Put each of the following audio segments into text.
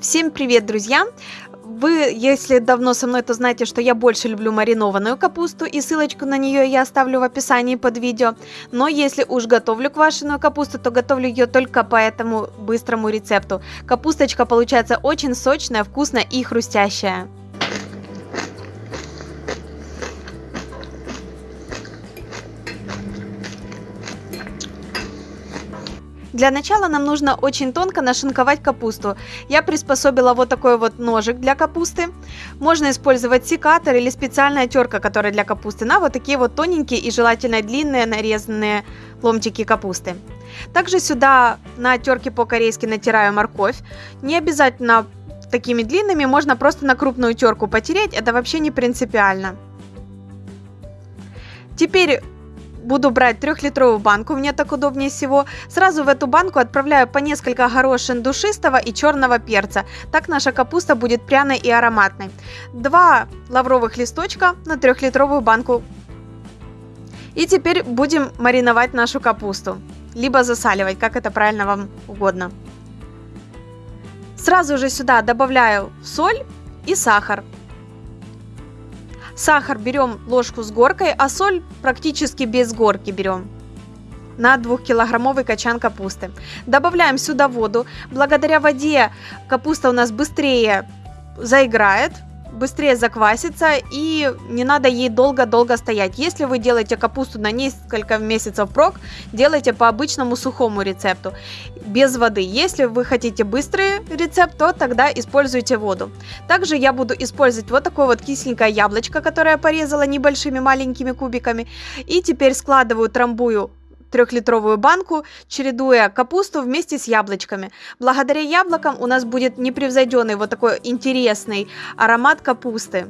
Всем привет, друзья! Вы, если давно со мной, то знаете, что я больше люблю маринованную капусту, и ссылочку на нее я оставлю в описании под видео. Но если уж готовлю квашеную капусту, то готовлю ее только по этому быстрому рецепту. Капусточка получается очень сочная, вкусная и хрустящая. Для начала нам нужно очень тонко нашинковать капусту. Я приспособила вот такой вот ножик для капусты. Можно использовать секатор или специальная терка, которая для капусты, на вот такие вот тоненькие и желательно длинные нарезанные ломтики капусты. Также сюда на терке по-корейски натираю морковь. Не обязательно такими длинными, можно просто на крупную терку потереть, это вообще не принципиально. Теперь буду брать трехлитровую банку, мне так удобнее всего. Сразу в эту банку отправляю по несколько горошин душистого и черного перца. Так наша капуста будет пряной и ароматной. Два лавровых листочка на трехлитровую банку. И теперь будем мариновать нашу капусту. Либо засаливать, как это правильно вам угодно. Сразу же сюда добавляю соль и сахар. Сахар берем ложку с горкой, а соль практически без горки берем на 2-килограммовый качан капусты. Добавляем сюда воду. Благодаря воде капуста у нас быстрее заиграет, быстрее заквасится и не надо ей долго-долго стоять. Если вы делаете капусту на несколько месяцев прок, делайте по обычному сухому рецепту, без воды. Если вы хотите быстрый рецепт, то тогда используйте воду. Также я буду использовать вот такое вот кисленькое яблочко, которое я порезала небольшими маленькими кубиками. И теперь складываю, трамбую трехлитровую банку, чередуя капусту вместе с яблочками. Благодаря яблокам у нас будет непревзойденный вот такой интересный аромат капусты.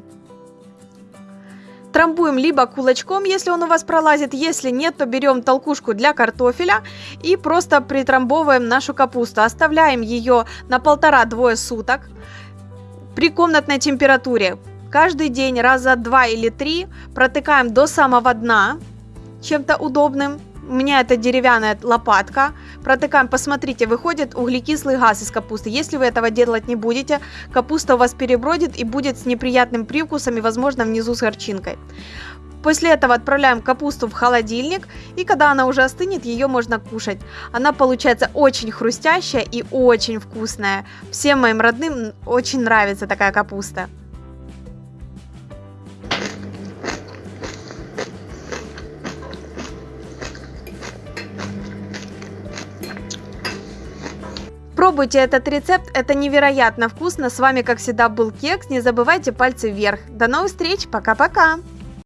Трамбуем либо кулачком, если он у вас пролазит, если нет, то берем толкушку для картофеля и просто притрамбовываем нашу капусту. Оставляем ее на полтора-двое суток при комнатной температуре. Каждый день раза два или три протыкаем до самого дна чем-то удобным у меня это деревянная лопатка. Протыкаем, посмотрите, выходит углекислый газ из капусты. Если вы этого делать не будете, капуста у вас перебродит и будет с неприятным привкусом и, возможно, внизу с горчинкой. После этого отправляем капусту в холодильник, и когда она уже остынет, ее можно кушать. Она получается очень хрустящая и очень вкусная. Всем моим родным очень нравится такая капуста. Пробуйте этот рецепт, это невероятно вкусно. С вами, как всегда, был Кекс. Не забывайте пальцы вверх. До новых встреч, пока-пока!